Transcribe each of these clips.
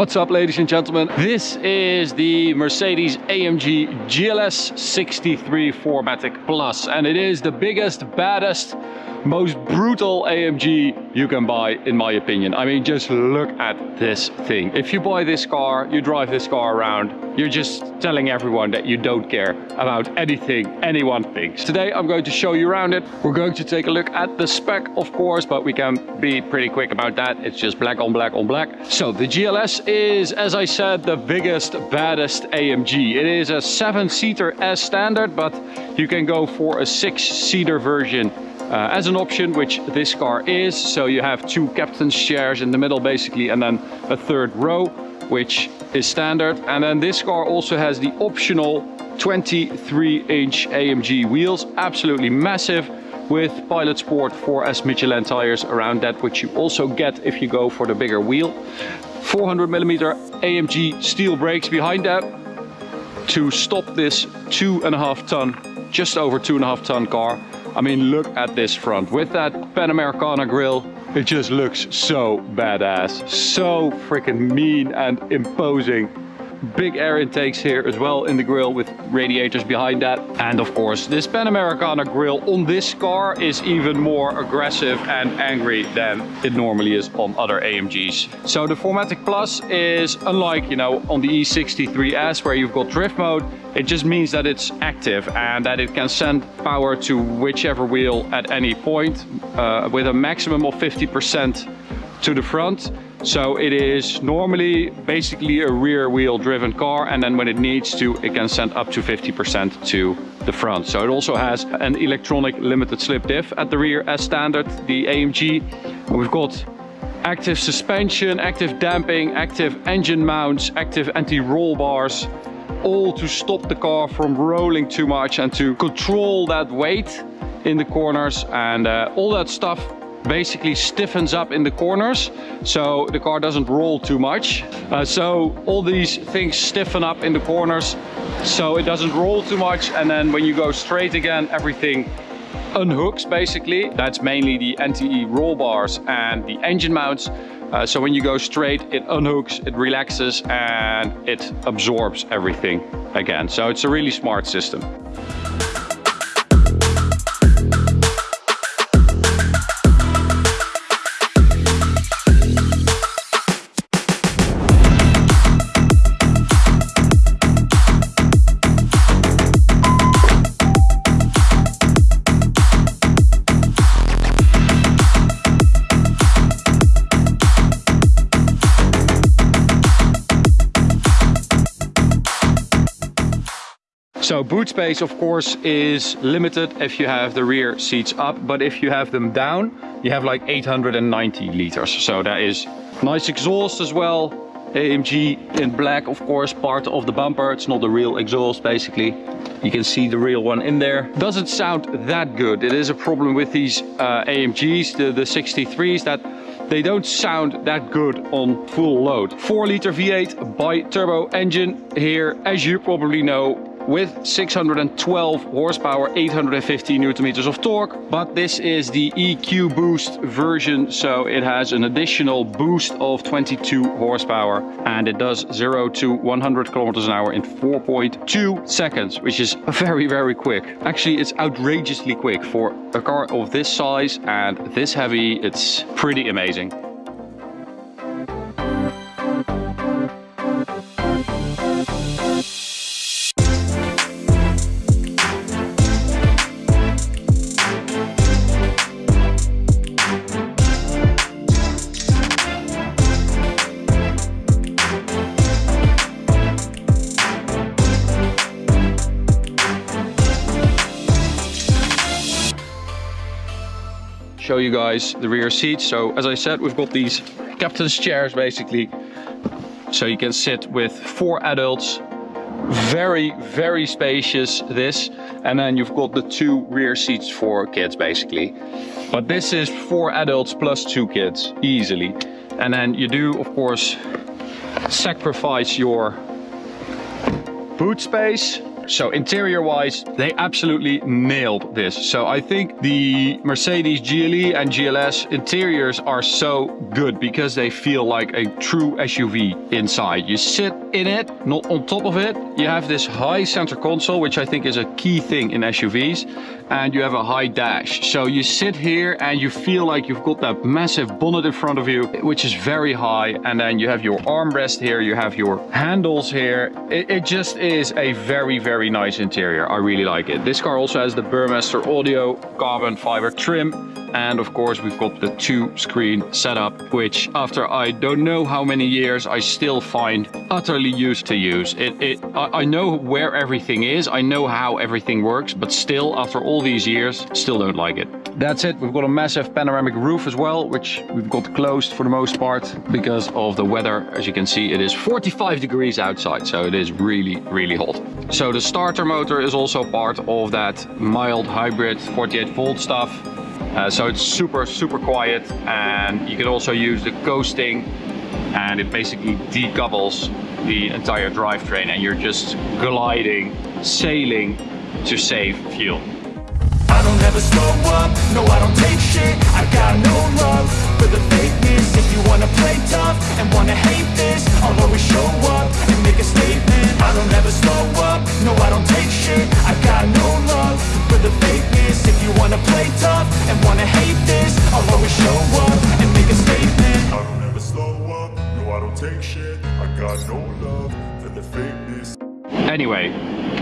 What's up ladies and gentlemen? This is the Mercedes AMG GLS 63 4MATIC Plus and it is the biggest, baddest, most brutal AMG you can buy in my opinion. I mean just look at this thing. If you buy this car, you drive this car around, you're just telling everyone that you don't care about anything anyone thinks. Today I'm going to show you around it. We're going to take a look at the spec of course, but we can be pretty quick about that. It's just black on black on black. So the GLS is, as I said, the biggest, baddest AMG. It is a seven-seater as standard, but you can go for a six-seater version uh, as an option, which this car is. So you have two captain's chairs in the middle basically, and then a third row, which is standard. And then this car also has the optional 23 inch AMG wheels, absolutely massive with Pilot Sport 4S Michelin tires around that, which you also get if you go for the bigger wheel. 400 millimeter AMG steel brakes behind that to stop this two and a half ton, just over two and a half ton car I mean, look at this front. With that Panamericana grill, it just looks so badass. So freaking mean and imposing. Big air intakes here as well in the grille with radiators behind that. And of course, this Panamericana grille on this car is even more aggressive and angry than it normally is on other AMGs. So the 4MATIC Plus is unlike, you know, on the E63S where you've got drift mode, it just means that it's active and that it can send power to whichever wheel at any point uh, with a maximum of 50% to the front so it is normally basically a rear wheel driven car and then when it needs to it can send up to 50% to the front. So it also has an electronic limited slip diff at the rear as standard, the AMG. We've got active suspension, active damping, active engine mounts, active anti-roll bars, all to stop the car from rolling too much and to control that weight in the corners and uh, all that stuff basically stiffens up in the corners so the car doesn't roll too much. Uh, so all these things stiffen up in the corners so it doesn't roll too much and then when you go straight again everything unhooks basically. That's mainly the anti-roll bars and the engine mounts. Uh, so when you go straight it unhooks it relaxes and it absorbs everything again. So it's a really smart system So boot space of course is limited if you have the rear seats up, but if you have them down, you have like 890 liters. So that is nice exhaust as well. AMG in black, of course, part of the bumper. It's not the real exhaust, basically. You can see the real one in there. Doesn't sound that good. It is a problem with these uh, AMGs, the, the 63s, that they don't sound that good on full load. 4 liter V8 bi-turbo engine here, as you probably know, with 612 horsepower, 850 newton meters of torque. But this is the EQ Boost version, so it has an additional boost of 22 horsepower and it does 0 to 100 kilometers an hour in 4.2 seconds, which is very, very quick. Actually, it's outrageously quick for a car of this size and this heavy. It's pretty amazing. Show you guys the rear seats. So as I said, we've got these captain's chairs basically. So you can sit with four adults. Very, very spacious this. And then you've got the two rear seats for kids basically. But this is four adults plus two kids, easily. And then you do, of course, sacrifice your boot space So interior wise, they absolutely nailed this. So I think the Mercedes GLE and GLS interiors are so good because they feel like a true SUV inside. You sit in it, not on top of it. You have this high center console, which I think is a key thing in SUVs. And you have a high dash. So you sit here and you feel like you've got that massive bonnet in front of you, which is very high. And then you have your armrest here, you have your handles here. It, it just is a very, very nice interior. I really like it. This car also has the Burmester audio carbon fiber trim and of course we've got the two screen setup which after I don't know how many years I still find utterly used to use. It, it I, I know where everything is I know how everything works but still after all these years still don't like it. That's it. We've got a massive panoramic roof as well which we've got closed for the most part because of the weather. As you can see it is 45 degrees outside so it is really really hot. So the starter motor is also part of that mild hybrid 48 volt stuff uh, so it's super, super quiet and you can also use the coasting and it basically decouples the entire drivetrain and you're just gliding, sailing to save fuel. I don't ever slow up, no I don't take shit don't take shit I got no love for the fakeness Anyway,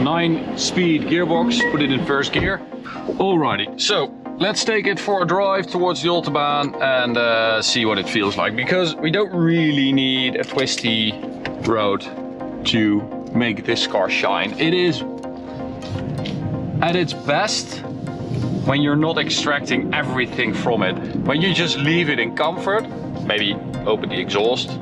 9 speed gearbox, put it in first gear. Alrighty, so let's take it for a drive towards the Autobahn and uh, see what it feels like. Because we don't really need a twisty road to make this car shine. It is at its best when you're not extracting everything from it. When you just leave it in comfort, maybe open the exhaust,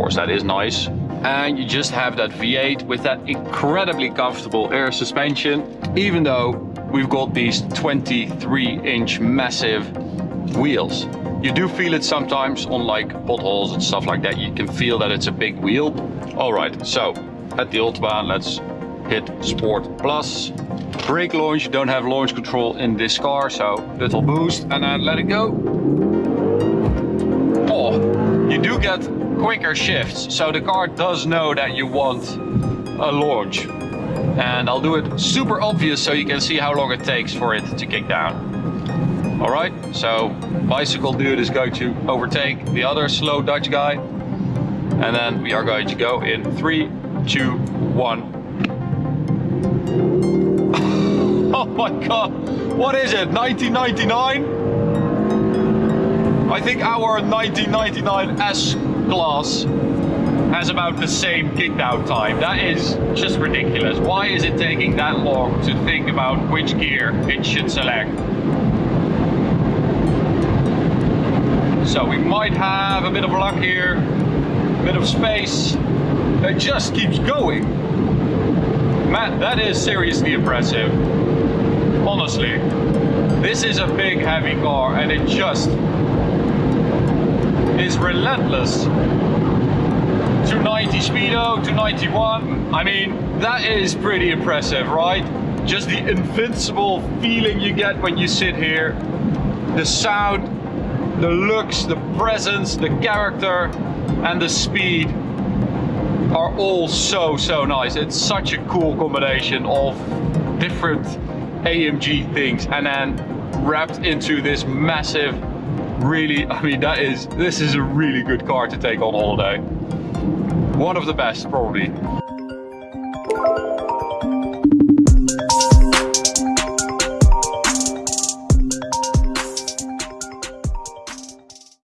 course that is nice, and you just have that V8 with that incredibly comfortable air suspension, even though we've got these 23 inch massive wheels. You do feel it sometimes on like potholes and stuff like that. You can feel that it's a big wheel. All right, so at the Autobahn, let's hit Sport Plus. Brake launch, you don't have launch control in this car, so little boost and then let it go. Oh, you do get quicker shifts, so the car does know that you want a launch. And I'll do it super obvious so you can see how long it takes for it to kick down. All right, so bicycle dude is going to overtake the other slow Dutch guy. And then we are going to go in three, two, one. Oh my god, what is it, 1999? I think our 1999 S-Class has about the same kickdown time. That is just ridiculous. Why is it taking that long to think about which gear it should select? So we might have a bit of luck here, a bit of space. It just keeps going. Matt, that is seriously impressive honestly. This is a big heavy car and it just is relentless. 290 speedo, 291. I mean, that is pretty impressive, right? Just the invincible feeling you get when you sit here. The sound, the looks, the presence, the character, and the speed are all so, so nice. It's such a cool combination of different AMG things and then wrapped into this massive, really, I mean, that is, this is a really good car to take on holiday. One of the best, probably.